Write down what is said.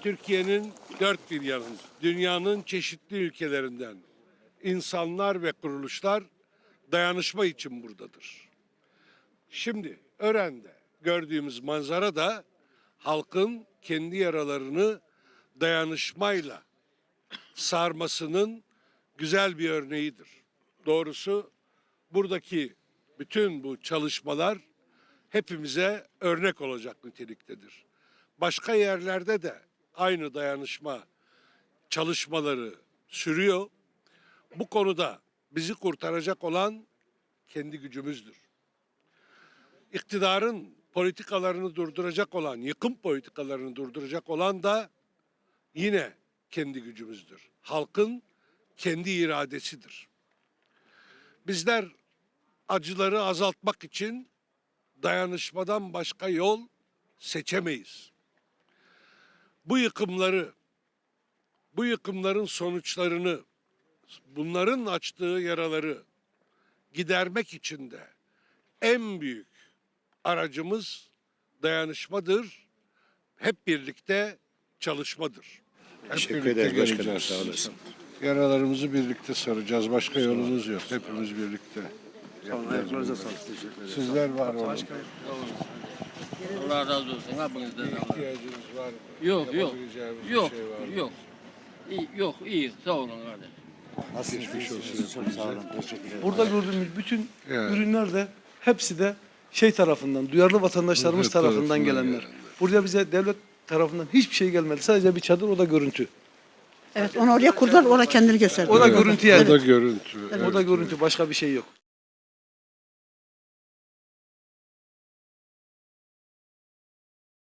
Türkiye'nin dört bir yanında, dünyanın çeşitli ülkelerinden insanlar ve kuruluşlar dayanışma için buradadır. Şimdi Ören'de gördüğümüz manzara da halkın kendi yaralarını dayanışmayla sarmasının güzel bir örneğidir. Doğrusu buradaki bütün bu çalışmalar hepimize örnek olacak niteliktedir. Başka yerlerde de aynı dayanışma çalışmaları sürüyor. Bu konuda bizi kurtaracak olan kendi gücümüzdür. İktidarın politikalarını durduracak olan, yıkım politikalarını durduracak olan da yine kendi gücümüzdür. Halkın kendi iradesidir. Bizler acıları azaltmak için dayanışmadan başka yol seçemeyiz. Bu yıkımları, bu yıkımların sonuçlarını, bunların açtığı yaraları gidermek için de en büyük aracımız dayanışmadır. Hep birlikte çalışmadır. Hep Teşekkür ederiz başkanım, sağ olasın. Yaralarımızı birlikte saracağız. Başka yolumuz yok. Hepimiz birlikte. Ayaklarınıza sağlık. Sizler var olun. Allah razı olsun. Hepinizden Bir Allah. ihtiyacınız var mı? Yok yok. Yapabileceğimiz bir Yok şey var mı? yok. İyi, yok iyi. Sağ olun kardeşim. Geçmiş olsun. Çok sağ olun. Teşekkür ederim. Burada gördüğümüz bütün Evet. ürünler de hepsi de şey tarafından, duyarlı vatandaşlarımız Devlet tarafından tarafından gelenler. gelenler. Buraya bize devlet tarafından hiçbir şey gelmedi. Sadece bir çadır o da görüntü. Evet onu oraya kurdular, orada kendini gösterdi. O da görüntü yani. O da görüntü. O da görüntü başka bir şey yok.